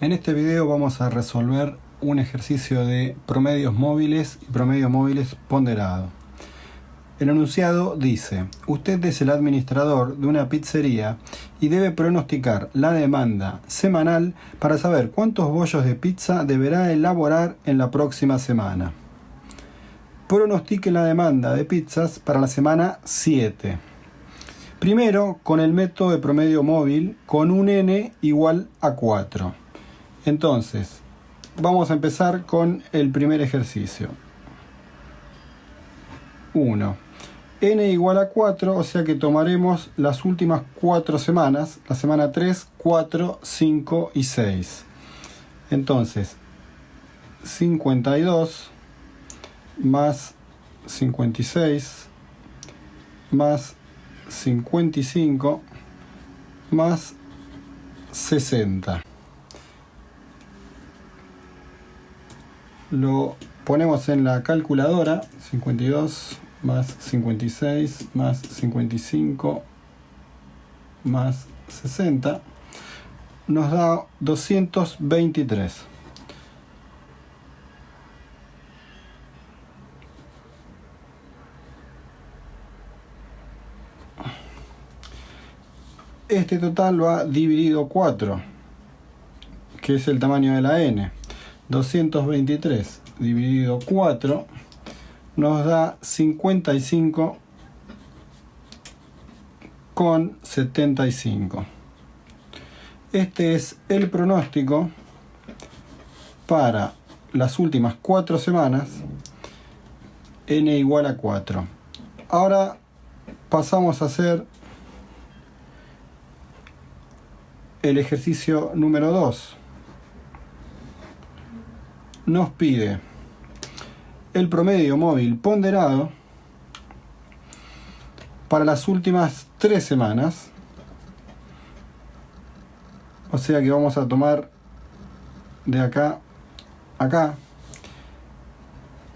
En este video vamos a resolver un ejercicio de promedios móviles y promedios móviles ponderado. El enunciado dice, usted es el administrador de una pizzería y debe pronosticar la demanda semanal para saber cuántos bollos de pizza deberá elaborar en la próxima semana. Pronostique la demanda de pizzas para la semana 7. Primero, con el método de promedio móvil con un n igual a 4. Entonces, vamos a empezar con el primer ejercicio. 1. n igual a 4, o sea que tomaremos las últimas 4 semanas, la semana 3, 4, 5 y 6. Entonces, 52 más 56 más 55 más 60. Lo ponemos en la calculadora, 52 más 56 más 55 más 60, nos da 223. Este total va dividido 4, que es el tamaño de la n. 223 dividido 4 nos da 55 con 75. Este es el pronóstico para las últimas 4 semanas n igual a 4. Ahora pasamos a hacer el ejercicio número 2 nos pide el promedio móvil ponderado para las últimas tres semanas. O sea que vamos a tomar de acá acá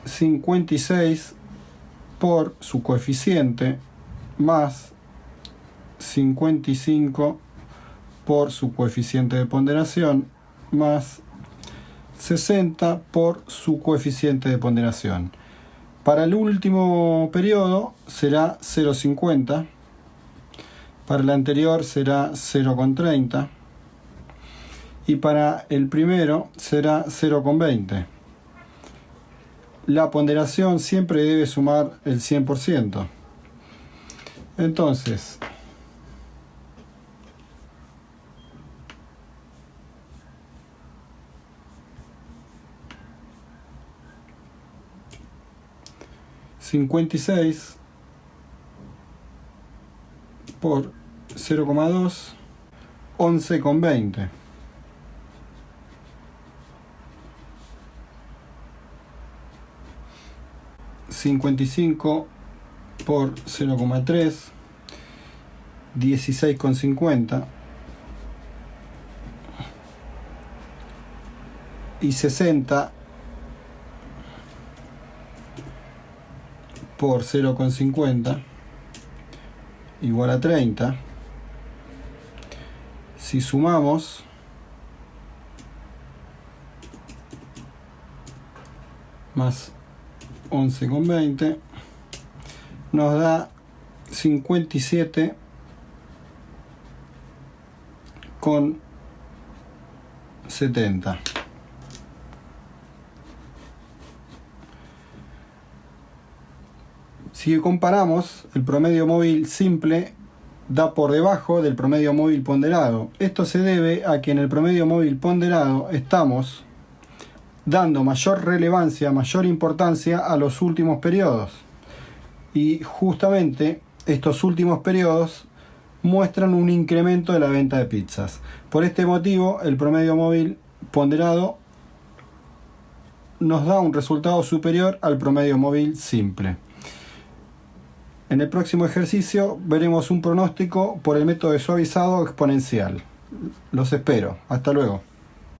56 por su coeficiente más 55 por su coeficiente de ponderación más 60 por su coeficiente de ponderación. Para el último periodo será 0,50, para el anterior será 0,30 y para el primero será 0,20. La ponderación siempre debe sumar el 100%. Entonces, 56 por 0,2, 11,20. ...55 por 0,3... ...16,50... ...y 60 por 0,50 igual a 30. Si sumamos más 11,20 nos da 57 con 70. Si comparamos, el promedio móvil simple da por debajo del promedio móvil ponderado. Esto se debe a que en el promedio móvil ponderado estamos dando mayor relevancia, mayor importancia a los últimos periodos. Y justamente estos últimos periodos muestran un incremento de la venta de pizzas. Por este motivo, el promedio móvil ponderado nos da un resultado superior al promedio móvil simple. En el próximo ejercicio veremos un pronóstico por el método de suavizado exponencial. Los espero. Hasta luego.